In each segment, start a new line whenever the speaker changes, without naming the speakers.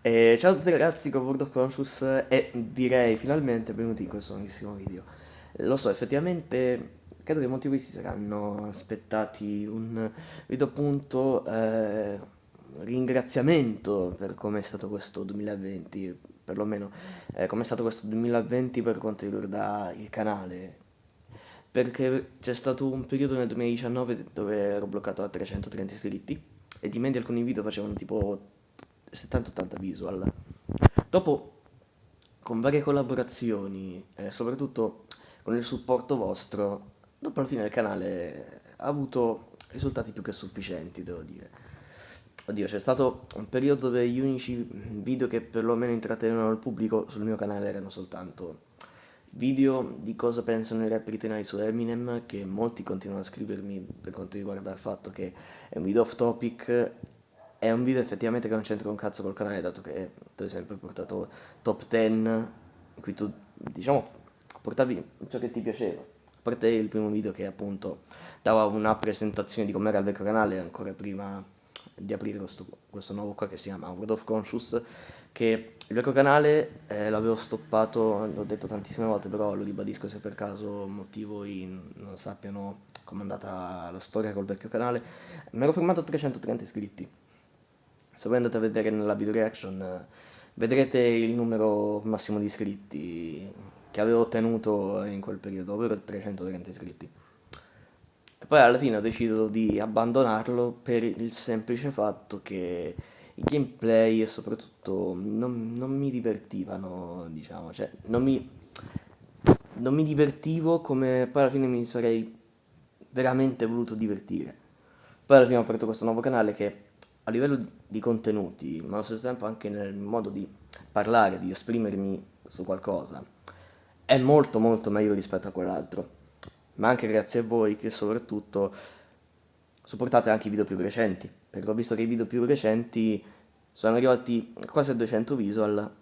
E ciao a tutti ragazzi con World of Conscious e direi finalmente benvenuti in questo nuovissimo video. Lo so, effettivamente credo che molti di voi si saranno aspettati un video appunto eh, ringraziamento per come è stato questo 2020, perlomeno eh, come è stato questo 2020 per quanto riguarda il canale. Perché c'è stato un periodo nel 2019 dove ero bloccato a 330 iscritti e di media alcuni video facevano tipo 70-80 visual. Dopo, con varie collaborazioni, e soprattutto con il supporto vostro, dopo la fine del canale ha avuto risultati più che sufficienti, devo dire. Oddio, c'è stato un periodo dove gli unici video che perlomeno intrattenevano il pubblico sul mio canale erano soltanto video di cosa pensano i rapper italiani su Eminem, che molti continuano a scrivermi per quanto riguarda il fatto che è un video off topic è un video effettivamente che non c'entra un cazzo col canale, dato che tu hai sempre portato top 10, in cui tu, diciamo, portavi ciò che ti piaceva. A parte il primo video che appunto dava una presentazione di com'era il vecchio canale, ancora prima di aprire questo, questo nuovo qua che si chiama World of Conscious, che il vecchio canale eh, l'avevo stoppato, l'ho detto tantissime volte, però lo ribadisco se per caso molti di voi non sappiano com'è andata la storia col vecchio canale. Mi ero fermato a 330 iscritti se voi andate a vedere nella video reaction vedrete il numero massimo di iscritti che avevo ottenuto in quel periodo, ovvero 330 iscritti. E poi alla fine ho deciso di abbandonarlo per il semplice fatto che i gameplay e soprattutto non, non mi divertivano, diciamo, cioè non mi, non mi divertivo come poi alla fine mi sarei veramente voluto divertire. Poi alla fine ho aperto questo nuovo canale che a livello di contenuti, ma allo stesso tempo anche nel modo di parlare, di esprimermi su qualcosa, è molto molto meglio rispetto a quell'altro. Ma anche grazie a voi che soprattutto supportate anche i video più recenti, perché ho visto che i video più recenti sono arrivati quasi a 200 visual,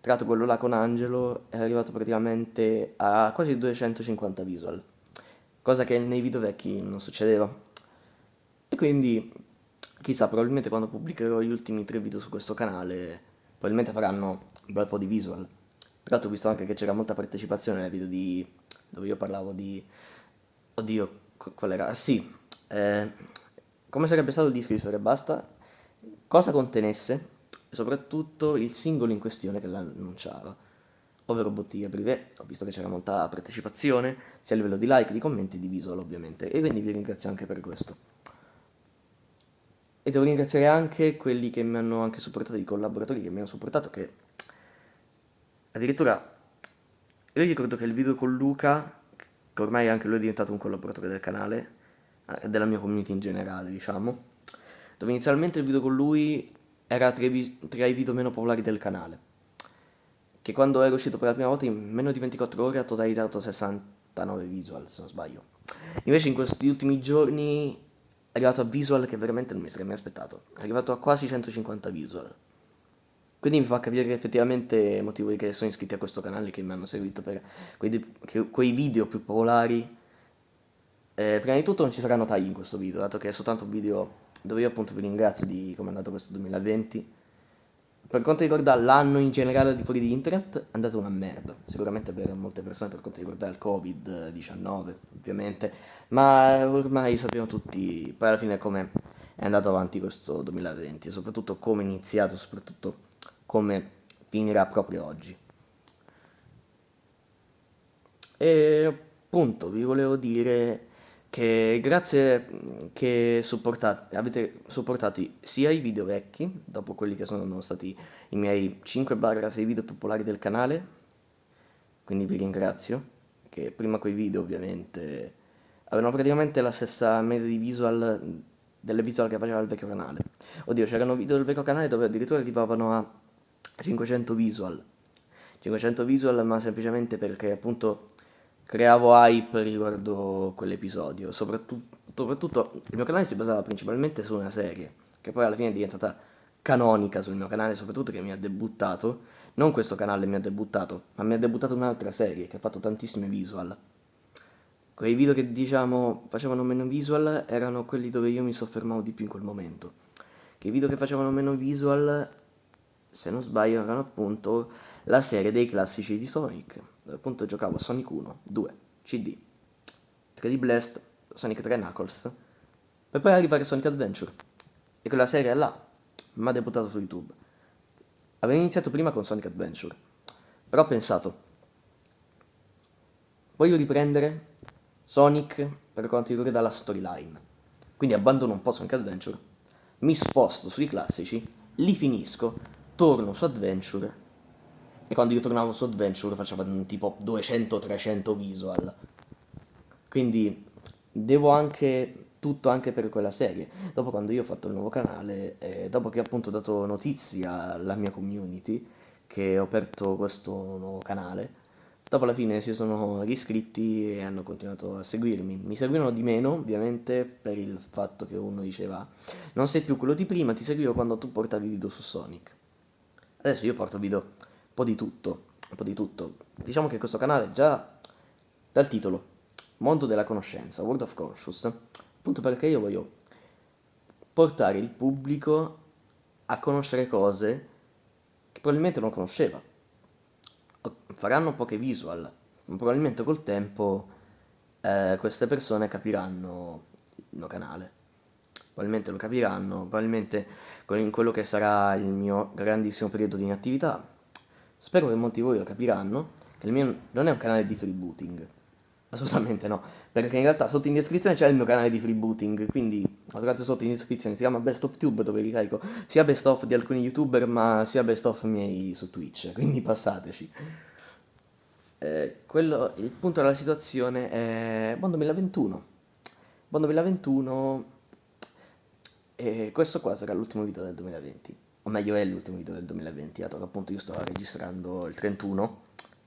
tra quello là con Angelo è arrivato praticamente a quasi 250 visual, cosa che nei video vecchi non succedeva. E quindi Chissà, probabilmente quando pubblicherò gli ultimi tre video su questo canale, probabilmente faranno un bel po' di visual. Tra l'altro ho visto anche che c'era molta partecipazione nei video di... dove io parlavo di... Oddio, qual era? Sì, eh, come sarebbe stato il disco di Storia Basta, cosa contenesse e soprattutto il singolo in questione che l'annunciava, ovvero Bottiglia Privé. Ho visto che c'era molta partecipazione, sia a livello di like, di commenti, di visual ovviamente, e quindi vi ringrazio anche per questo. E devo ringraziare anche quelli che mi hanno anche supportato, i collaboratori che mi hanno supportato, che addirittura io ricordo che il video con Luca, che ormai anche lui è diventato un collaboratore del canale, eh, della mia community in generale, diciamo, dove inizialmente il video con lui era tra i, tra i video meno popolari del canale, che quando era uscito per la prima volta in meno di 24 ore ha totalizzato 69 visual, se non sbaglio. Invece in questi ultimi giorni è arrivato a visual che veramente non mi sarei mai aspettato. È arrivato a quasi 150 visual. Quindi mi fa capire che effettivamente motivo che sono iscritti a questo canale che mi hanno seguito per quei, quei video più popolari. Eh, prima di tutto non ci saranno tagli in questo video, dato che è soltanto un video dove io appunto vi ringrazio di come è andato questo 2020 per quanto riguarda l'anno in generale al di fuori di internet, è andato una merda. Sicuramente per molte persone per quanto riguarda il Covid-19, ovviamente. Ma ormai sappiamo tutti, poi alla fine come è andato avanti questo 2020, e soprattutto come è iniziato, soprattutto come finirà proprio oggi. E appunto vi volevo dire che grazie che supportate, avete supportato sia i video vecchi, dopo quelli che sono stati i miei 5-6 video popolari del canale, quindi vi ringrazio, che prima quei video ovviamente avevano praticamente la stessa media di visual delle visual che faceva il vecchio canale. Oddio, c'erano video del vecchio canale dove addirittura arrivavano a 500 visual. 500 visual ma semplicemente perché appunto creavo hype riguardo quell'episodio, soprattutto, soprattutto il mio canale si basava principalmente su una serie, che poi alla fine è diventata canonica sul mio canale, soprattutto che mi ha debuttato, non questo canale mi ha debuttato, ma mi ha debuttato un'altra serie che ha fatto tantissime visual. Quei video che diciamo facevano meno visual erano quelli dove io mi soffermavo di più in quel momento. Che i video che facevano meno visual se non sbaglio erano appunto la serie dei classici di Sonic, dove appunto giocavo Sonic 1, 2, CD, 3D Blast, Sonic 3 Knuckles, per poi arrivare a Sonic Adventure. E quella serie là mi ha debuttato su YouTube. Avevo iniziato prima con Sonic Adventure, però ho pensato, voglio riprendere Sonic per quanto riguarda la storyline. Quindi abbandono un po' Sonic Adventure, mi sposto sui classici, li finisco, torno su Adventure e quando io tornavo su Adventure facevo tipo 200-300 visual. Quindi devo anche tutto anche per quella serie. Dopo quando io ho fatto il nuovo canale, eh, dopo che appunto ho dato notizia alla mia community che ho aperto questo nuovo canale, dopo alla fine si sono riscritti e hanno continuato a seguirmi. Mi seguivano di meno, ovviamente, per il fatto che uno diceva non sei più quello di prima, ti seguivo quando tu portavi video su Sonic. Adesso io porto video un po' di tutto, un po' di tutto. Diciamo che questo canale già dal titolo Mondo della conoscenza, World of Conscious, appunto perché io voglio portare il pubblico a conoscere cose che probabilmente non conosceva. Faranno poche visual, ma probabilmente col tempo eh, queste persone capiranno il mio canale. Probabilmente lo capiranno, probabilmente in quello che sarà il mio grandissimo periodo di inattività. Spero che molti di voi lo capiranno, che il mio non è un canale di freebooting, Assolutamente no, perché in realtà sotto in descrizione c'è il mio canale di freebooting, quindi trovate sotto in descrizione, si chiama Best of Tube dove ricarico sia best of di alcuni youtuber ma sia best of miei su Twitch, quindi passateci. Eh, quello, il punto della situazione è buon 2021. Buon 2021 e questo qua sarà l'ultimo video del 2020, o meglio è l'ultimo video del 2020, dato che appunto io sto registrando il 31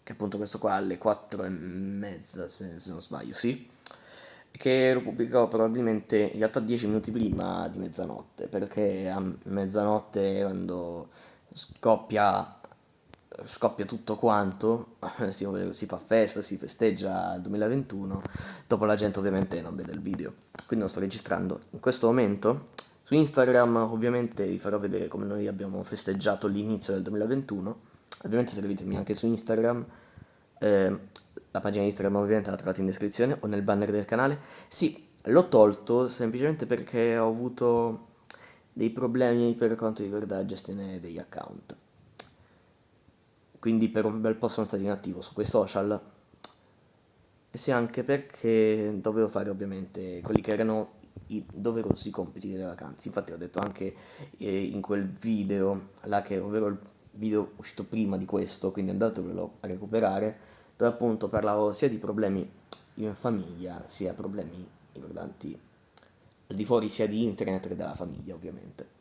che appunto questo qua alle 4 e mezza se, se non sbaglio, sì, che lo pubblicherò probabilmente in realtà 10 minuti prima di mezzanotte, perché a mezzanotte quando scoppia, scoppia tutto quanto, si, si fa festa, si festeggia il 2021, dopo la gente ovviamente non vede il video, quindi lo sto registrando in questo momento. Su Instagram ovviamente vi farò vedere come noi abbiamo festeggiato l'inizio del 2021 Ovviamente seguitemi anche su Instagram, eh, la pagina Instagram ovviamente la trovate in descrizione o nel banner del canale. Sì, l'ho tolto semplicemente perché ho avuto dei problemi per quanto riguarda la gestione degli account. Quindi per un bel po' sono stato inattivo su quei social. E sì, anche perché dovevo fare ovviamente quelli che erano i doverosi compiti delle vacanze. Infatti ho detto anche eh, in quel video là che ovvero il video uscito prima di questo, quindi andatevelo a recuperare, dove appunto parlavo sia di problemi in famiglia, sia problemi riguardanti al di fuori sia di internet che della famiglia ovviamente.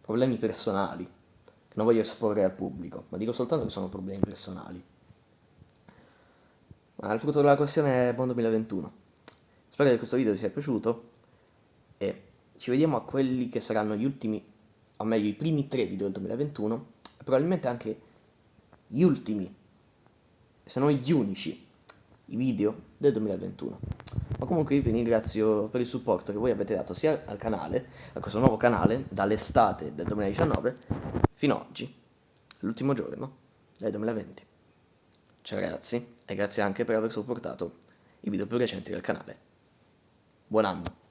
Problemi personali, che non voglio esporre al pubblico, ma dico soltanto che sono problemi personali. Ma il frutto della questione è buon 2021. Spero che questo video vi sia piaciuto e ci vediamo a quelli che saranno gli ultimi, o meglio i primi tre video del 2021 probabilmente anche gli ultimi, se non gli unici, i video del 2021. Ma comunque vi ringrazio per il supporto che voi avete dato sia al canale, a questo nuovo canale, dall'estate del 2019 fino ad oggi, l'ultimo giorno del 2020. Ciao ragazzi e grazie anche per aver supportato i video più recenti del canale. Buon anno!